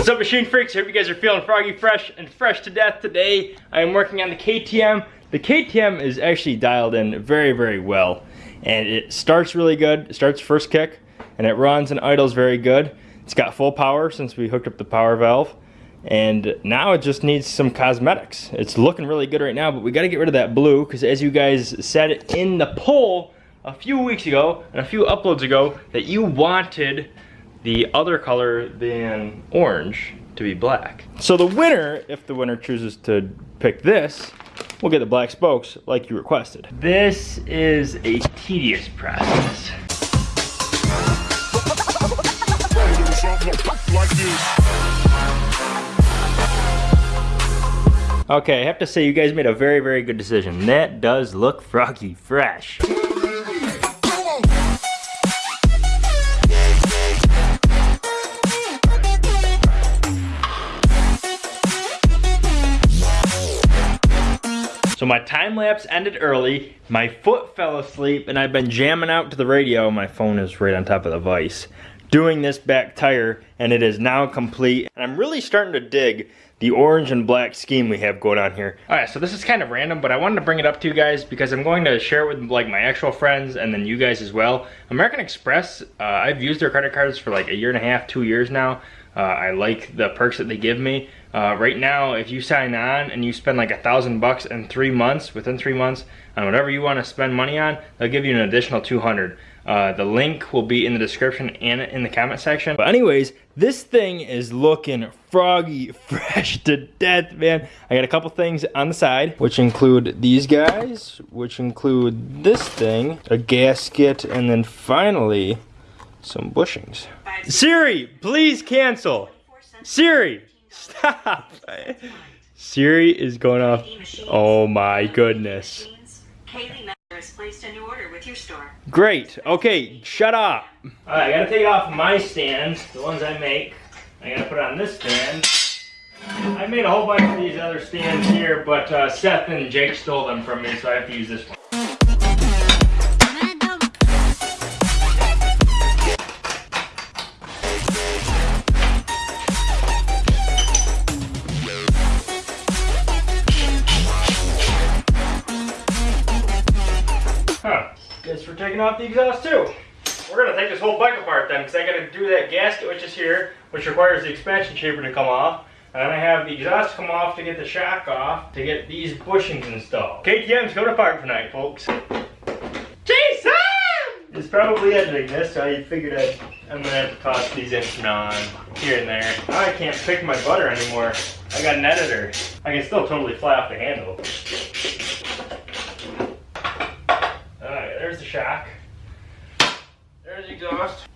What's up machine freaks? I hope you guys are feeling froggy fresh and fresh to death today. I am working on the KTM. The KTM is actually dialed in very, very well. And it starts really good, it starts first kick, and it runs and idles very good. It's got full power since we hooked up the power valve. And now it just needs some cosmetics. It's looking really good right now, but we gotta get rid of that blue, because as you guys said in the poll a few weeks ago, and a few uploads ago, that you wanted the other color than orange to be black. So the winner, if the winner chooses to pick this, will get the black spokes like you requested. This is a tedious process. Okay, I have to say you guys made a very, very good decision. That does look froggy fresh. My time lapse ended early, my foot fell asleep, and I've been jamming out to the radio. My phone is right on top of the vise. Doing this back tire, and it is now complete. And I'm really starting to dig the orange and black scheme we have going on here. All right, so this is kind of random, but I wanted to bring it up to you guys because I'm going to share it with like my actual friends and then you guys as well. American Express, uh, I've used their credit cards for like a year and a half, two years now. Uh, I like the perks that they give me. Uh, right now, if you sign on and you spend like a thousand bucks in three months, within three months, on whatever you want to spend money on, they'll give you an additional 200. Uh, the link will be in the description and in the comment section. But anyways, this thing is looking froggy fresh to death, man. I got a couple things on the side, which include these guys, which include this thing, a gasket, and then finally, some bushings. Siri, please cancel. Siri, stop. Siri is going off. Oh my goodness. Great. Okay, shut up. Alright, I gotta take off my stands, the ones I make. I gotta put on this stand. I made a whole bunch of these other stands here, but uh, Seth and Jake stole them from me, so I have to use this one. Taking off the exhaust too. We're gonna take this whole bike apart then, because I gotta do that gasket which is here, which requires the expansion chamber to come off. And then I have the exhaust come off to get the shock off, to get these bushings installed. KTM's going apart tonight, folks. Jason! It's probably editing this, so I figured I'd, I'm gonna have to toss these in from now on, here and there. Now I can't pick my butter anymore. I got an editor. I can still totally fly off the handle. Shock. There's the exhaust.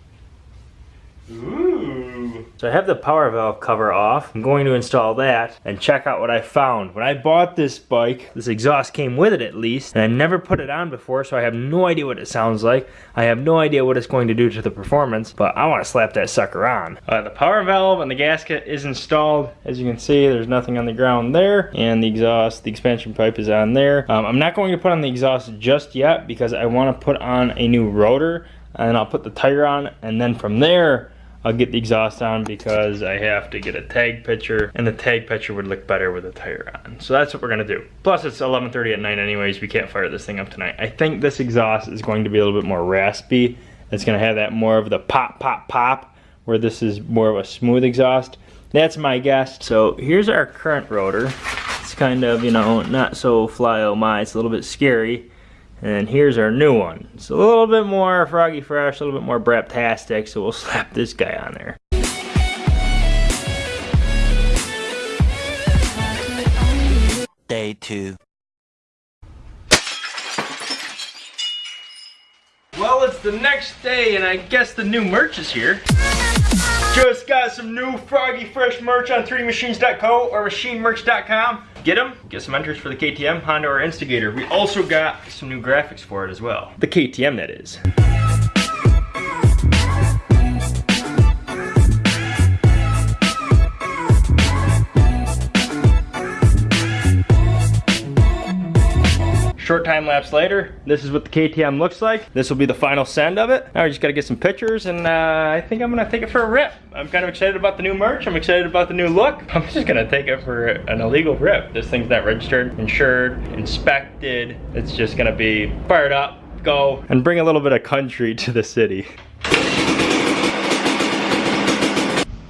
Ooh. So I have the power valve cover off. I'm going to install that and check out what I found. When I bought this bike, this exhaust came with it at least, and I never put it on before, so I have no idea what it sounds like. I have no idea what it's going to do to the performance, but I want to slap that sucker on. Uh, the power valve and the gasket is installed. As you can see, there's nothing on the ground there, and the exhaust, the expansion pipe is on there. Um, I'm not going to put on the exhaust just yet because I want to put on a new rotor, and I'll put the tire on, and then from there, I'll get the exhaust on because I have to get a tag picture and the tag picture would look better with a tire on. So that's what we're gonna do. Plus it's 11.30 at night anyways, we can't fire this thing up tonight. I think this exhaust is going to be a little bit more raspy. It's gonna have that more of the pop, pop, pop, where this is more of a smooth exhaust. That's my guess. So here's our current rotor. It's kind of, you know, not so fly oh my, it's a little bit scary. And here's our new one. It's a little bit more Froggy Fresh, a little bit more Braptastic, so we'll slap this guy on there. Day two. Well, it's the next day, and I guess the new merch is here. Just got some new Froggy Fresh merch on 3dmachines.co or machinemerch.com. Get them, get some entries for the KTM, Honda, or Instigator. We also got some new graphics for it as well. The KTM, that is. Short time lapse later, this is what the KTM looks like. This will be the final send of it. Now we just gotta get some pictures and uh, I think I'm gonna take it for a rip. I'm kind of excited about the new merch. I'm excited about the new look. I'm just gonna take it for an illegal rip. This thing's not registered, insured, inspected. It's just gonna be fired up, go, and bring a little bit of country to the city.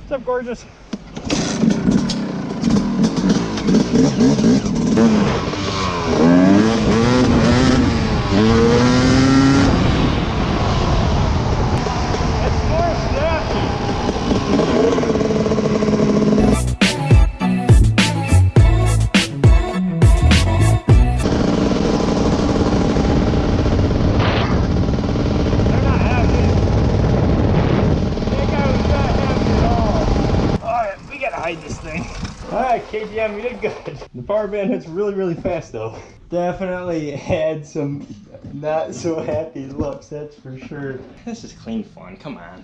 What's up, gorgeous? Alright, KTM, you did good. The power band hits really, really fast though. Definitely had some not so happy looks, that's for sure. This is clean fun, come on.